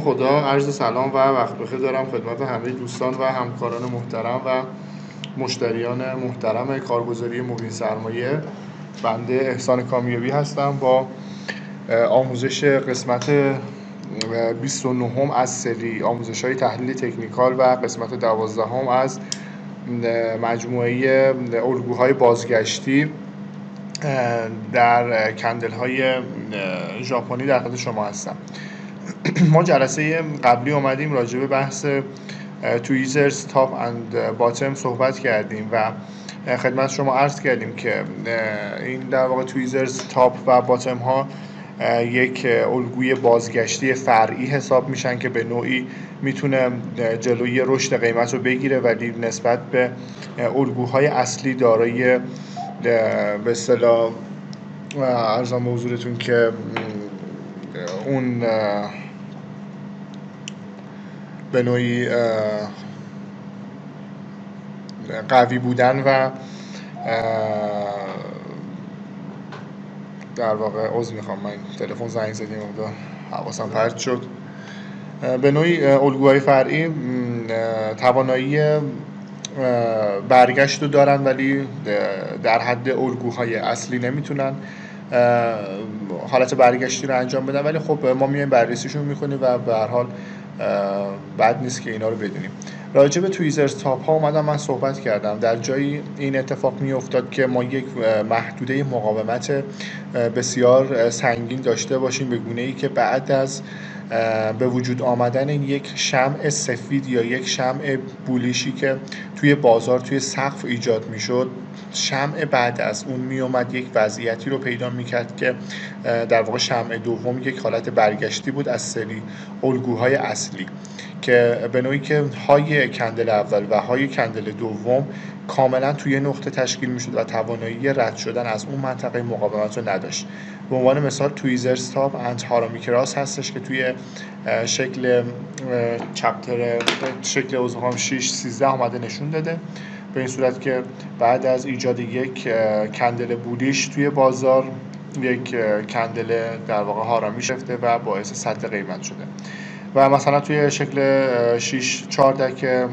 خدا عرض سلام و وقت بخیر دارم خدمت همه دوستان و همکاران محترم و مشتریان محترم کارگزاری مبین سرمایه. بنده احسان کامیابی هستم با آموزش قسمت 29 از سری. آموزش های تحلیل تکنیکال و قسمت 12 از مجموعه الگوهای بازگشتی در کندل های ژاپنی در خدمت شما هستم. ما جلسه قبلی اومدیم راجع به بحث تویزرز تاپ اند باتم صحبت کردیم و خدمت شما عرض کردیم که این در واقع تویزرز تاپ و باتم ها یک الگوی بازگشتی فرعی حساب میشن که به نوعی می‌تونه جلوی رشد قیمت رو بگیره ولی نسبت به الگوهای اصلی دارای به اصطلاح ارزان به که اون به نوعی قوی بودن و در واقع عضو می‌خوام. من تلفن زنگ زدیم مقدار حواسم پرت شد. به نوعی الگوهای فرعی توانایی برگشت رو دارن ولی در حد الگوهای اصلی نمی‌تونن حالت برگشتی رو انجام بدن. ولی خب ما میایم بررسیشون می‌کنیم و به هر حال بد نیست که اینا رو بدونیم. راجع به تویزرز تاپ ها اومدم من صحبت کردم. در جایی این اتفاق می افتاد که ما یک محدوده مقاومت بسیار سنگین داشته باشیم به گونه ای که بعد از به وجود آمدن یک شمع سفید یا یک شمع بولیشی که توی بازار توی سقف ایجاد می‌شد شمع بعد از اون میومد یک وضعیتی رو پیدا می‌کرد که در واقع شمع دوم یک حالت برگشتی بود از سری الگوهای اصلی. که به نوعی که های کندل اول و های کندل دوم کاملا توی نقطه تشکیل می‌شد و توانایی رد شدن از اون منطقه مقاومت رو نداشت. به عنوان مثال تویزر ستاپ اند هارامی کراس هستش که توی شکل چپتر شکل اوزهام 6 13 آمده نشون داده. به این صورت که بعد از ایجاد یک کندل بودیش توی بازار یک کندل در واقع هارامی شفته و باعث سطح قیمت شده. و مثلا توی شکل 6 4 که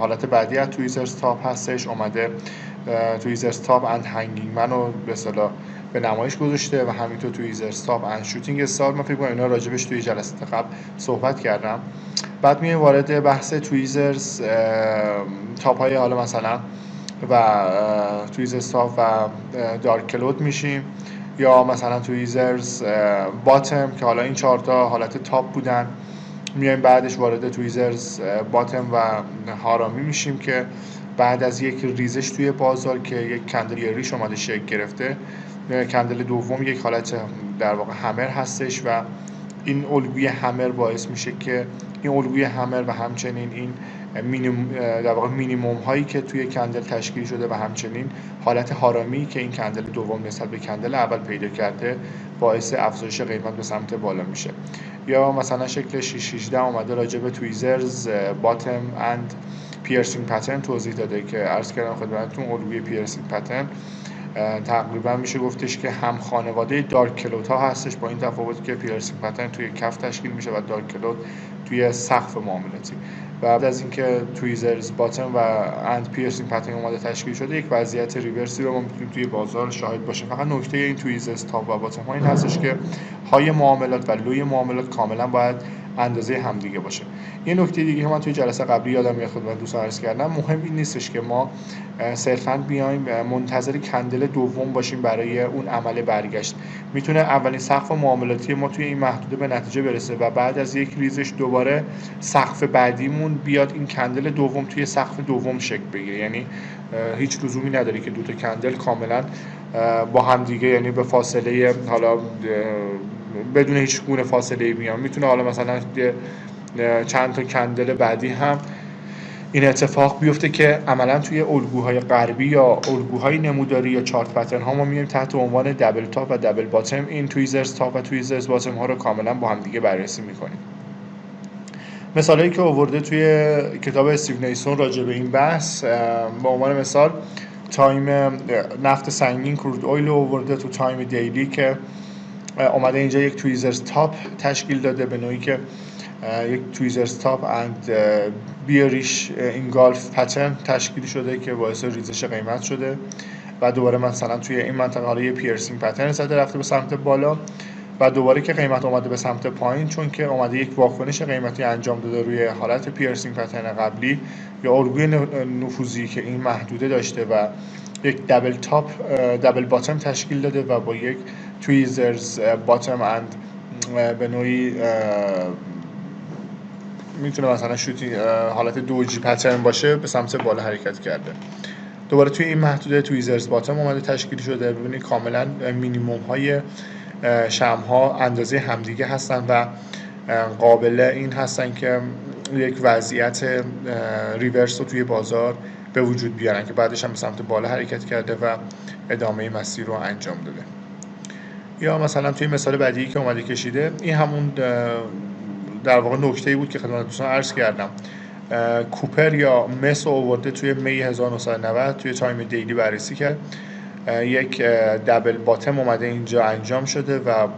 حالت بعدی از تویزر ستاپ هستش اومده tweezers top and hanging man و به اصطلاح به نمایش گذاشته و همینطور tweezers top and shooting star. من فکر کنم اینا راجبش توی جلسه قبل صحبت کردم. بعد میایم وارد بحث tweezers top های حالا مثلا و tweezers top و dark cloud میشیم یا مثلا tweezers bottom که حالا این چهار تا حالت top بودن. میایم بعدش وارد tweezers باتم و هارامی میشیم که بعد از یک ریزش توی بازار که یک کندل ریش اومده شکل گرفته کندل دوم یک حالت در واقع همر هستش و این الگوی همر باعث میشه که این الگوی همر و همچنین این در واقع مینیموم هایی که توی کندل تشکیل شده و همچنین حالت هارامی که این کندل دوم نسبت به کندل اول پیدا کرده باعث افزایش قیمت به سمت بالا میشه. یا مثلا شکل 618 اومده راجع به tweezers bottom and piercing pattern توضیح داده که عرض کردم خدمتتون الگوی piercing pattern تقریبا میشه گفتش که هم خانواده dark cloud ها هستش با این تفاوت که piercing pattern توی کف تشکیل میشه و dark cloud توی سقف معاملاتی. بعد از اینکه tweezers bottom و and piercing pattern اومده تشکیل شده یک وضعیت reverse ی رو ما می‌تونیم توی بازار شاهد باشیم. فقط نکته این tweezers top و bottom ها این هستش که های معاملات و لوی معاملات کاملا باید اندازه همدیگه باشه. یه نکته دیگه من توی جلسه قبلی یادم میاد خدمت دوستان عرض کردم. مهم این نیستش که ما صرفا بیایم منتظر کندل دوم باشیم برای اون عمل برگشت. می‌تونه اولین سقف معاملاتی ما توی این محدوده به نتیجه برسه و بعد از یک ریزش دوباره سقف بعدیمون بیاد این کندل دوم توی سقف دوم شکل بگیره. یعنی هیچ لزومی نداره که دو تا کندل کاملا با هم دیگه یعنی به فاصله حالا بدون هیچ گونه فاصله میان می‌تونه حالا مثلا چند تا کندل بعدی هم این اتفاق بیفته که عملا توی الگوهای غربی یا الگوهای نموداری یا چارت پترن ها ما میایم تحت عنوان دبل تاپ و دبل باتم این تویزرز تاپ و تویزرز باتم ها رو کاملا با هم دیگه بررسی می‌کنیم. مثالی که آورده توی کتاب استیو نیسون راجع به این بحث با عنوان مثال time نفت سنگین crude oil آورده تو time daily که اومده اینجا یک tweezers top تشکیل داده به نوعی که یک tweezers top and bearish engulf pattern تشکیل شده که باعث ریزش قیمت شده. و دوباره مثلا توی این منطقه حالا یه piercing pattern زده رفته به سمت بالا. و دوباره که قیمت اومده به سمت پایین چون که اومده یک واکنش قیمتی انجام داده روی حالت piercing pattern قبلی یا الگوی نفوذی که این محدوده داشته و یک دبل تاپ دبل باتم تشکیل داده و با یک تویزرز باتم اند به نوعی می‌تونه مثلا شوتی حالت دوجی پترن باشه به سمت بالا حرکت کرده. دوباره توی این محدوده تویزرز باتم اومده تشکیل شده. ببینید کاملا مینیموم های شم ها اندازه همدیگه هستن و قابل این هستن که یک وضعیت reverse رو توی بازار به وجود بیارن که بعدش هم به سمت بالا حرکت کرده و ادامه مسیر رو انجام داده. یا مثلا توی مثال بعدی که اومده کشیده این همون در واقع نکته ای بود که خدمت دوستان عرض کردم. copper یا مس آورده توی May 1990 توی time daily بررسی کرد. یک double bottom اومده اینجا انجام شده و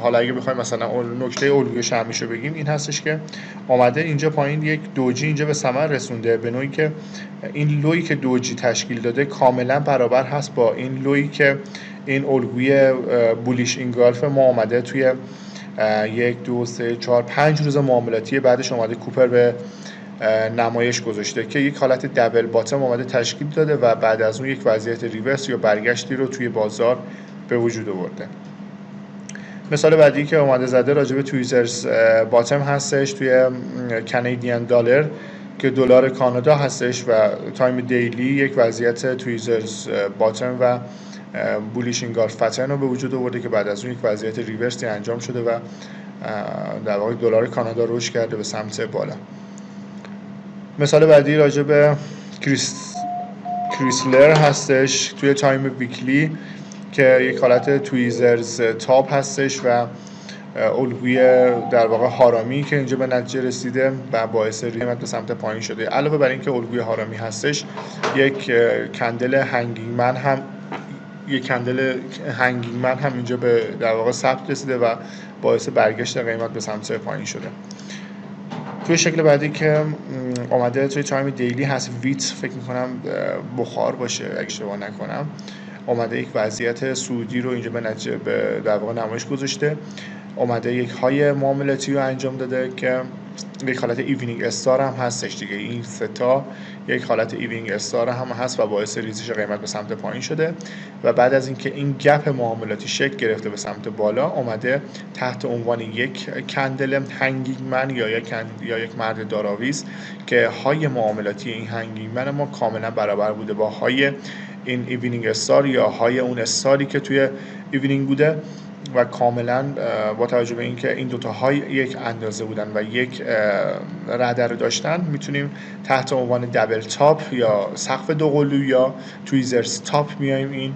حالا اگه بخوایم مثلا نکته الگوی شهمیشو بگیم این هستش که آمده اینجا پایین یک دوجی اینجا به ثمر رسونده به نوعی که این لویی که دوجی تشکیل داده کاملا برابر هست با این لویی که این الگوی بولیش اینگالف ما آمده توی یک دو سه چهار پنج روز معاملاتی بعدش اومده کوپر به نمایش گذاشته که یک حالت دبل باتم اومده تشکیل داده و بعد از اون یک وضعیت ریورس یا برگشتی رو توی بازار به وجود آورده. مثال بعدی که اومده زده راجع به tweezers bottom هستش توی Canadian dollar که دلار کانادا هستش و time daily یک وضعیت tweezers bottom و bullish engulf رو به وجود آورده که بعد از اون یک وضعیت reverse ی انجام شده و در واقع دلار کانادا رشد کرده به سمت بالا. مثال بعدی راجع به کریس... کریسلر هستش توی time weekly که یک حالت tweezers top هستش و الگوی در واقع هارامی که اینجا به نتیجه رسیده و باعث قیمت به سمت پایین شده. علاوه بر اینکه الگوی هارامی هستش یک candle hanging man هم یک candle hanging man هم اینجا به در واقع ثبت رسیده و باعث برگشت قیمت به سمت پایین شده. توی شکل بعدی که آمده توی time daily هست wheat فکر می‌کنم بخار باشه اگه اشتباه نکنم. آمده یک وضعیت صعودی رو اینجا به نتیجه به در واقع نمایش گذاشته. اومده یک high معاملاتی رو انجام داده که یک حالت evening star هم هستش دیگه. این ستا یک حالت evening star هم هست و باعث ریزش قیمت به سمت پایین شده. و بعد از اینکه این gap معاملاتی شکل گرفته به سمت بالا اومده تحت عنوان یک candle hanging man یا یک یا یک مرد دارآویز که high معاملاتی این hanging man ما کاملا برابر بوده با high این evening star یا high اون star ی که توی evening بوده. و کاملا با توجه به اینکه این دوتا high یک اندازه بودن و یک رده رو داشتن می‌تونیم تحت عنوان double top یا سقف دوقلو یا tweezers top میایم این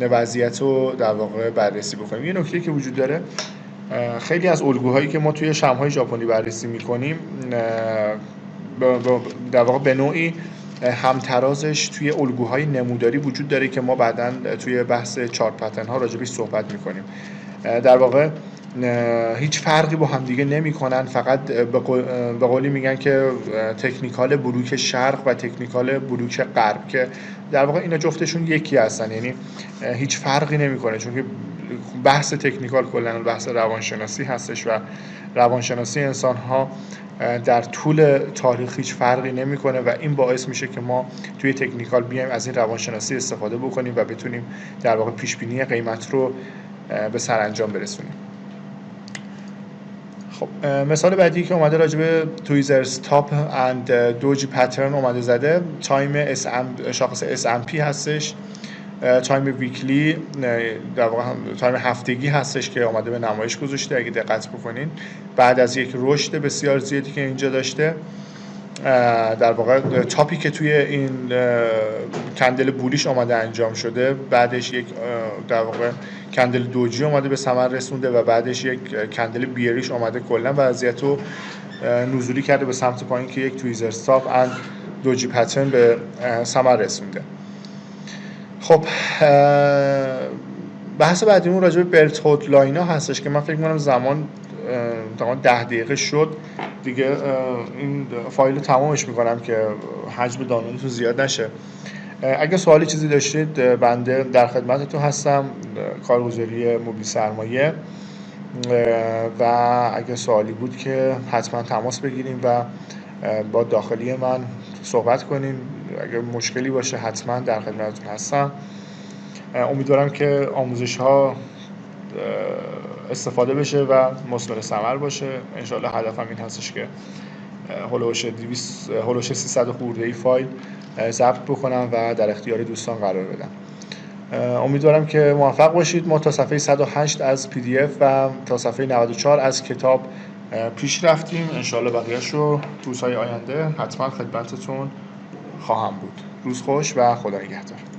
وضعیت رو در واقع بررسی بکنیم. یه نکته که وجود داره خیلی از الگوهایی که ما توی شمهای ژاپنی بررسی می‌کنیم در واقع به نوعی همترازش توی الگوهای نموداری وجود داره که ما بعدا توی بحث چارت پتن ها راجبش صحبت می‌کنیم. در واقع هیچ فرقی با همدیگه نمی‌کنن. فقط به قولی میگن که تکنیکال بلوک شرق و تکنیکال بلوک غرب که در واقع اینا جفتشون یکی هستن. یعنی هیچ فرقی نمی‌کنه. چون که بحث technical کلا بحث روانشناسی هستش و روانشناسی انسان ها در طول تاریخ هیچ فرقی نمی‌کنه و این باعث میشه که ما توی technical بیایم از این روانشناسی استفاده بکنیم و بتونیم در واقع پیش بینی قیمت رو به سرانجام برسونیم. خب مثال بعدی که اومده راجع به tweezers top and doji pattern اومده زده. time شاخص S&P هستش. time weekly در واقع time هفتگی هستش که آمده به نمایش گذاشته اگه دقت بکنین. بعد از یک رشد بسیار زیادی که اینجا داشته. در واقع top ی که توی این candle bullish آمده انجام شده بعدش یک در واقع candle doji آمده به ثمر رسونده و بعدش یک candle bearish آمده کلا وضعیت رو نزولی کرده به سمت پایین که یک tweezers top and doji pattern به ثمر رسونده. خب بحث بعدیمون راجع به belt hold line ا هستش که من فکر می‌کنم زمان تمام ده دقیقه شد. دیگه این فایل تمامش می‌کنم که حجم دانلودتون زیاد نشه. اگه سوالی چیزی داشتید بنده در خدمتتون هستم کارگزاری مبین سرمایه. و اگه سوالی بود که حتما تماس بگیریم و با داخلی من صحبت کنیم. اگر مشکلی باشه حتما در خدمتتون هستم. امیدوارم که آموزش ها استفاده بشه و مثمر ثمر باشه. انشالله هدفم این هستش که هلوش 200 هلوش 300 خورده ای فایل ضبط بکنم و در اختیار دوستان قرار بدم. امیدوارم که موفق باشید. ما تا صفحه 108 از پی دی اف و تا صفحه 94 از کتاب پیش رفتیم. انشالله بقیهش رو روزهای آینده حتما خدمتتون خواهم بود. روز خوش و خدا نگهدار.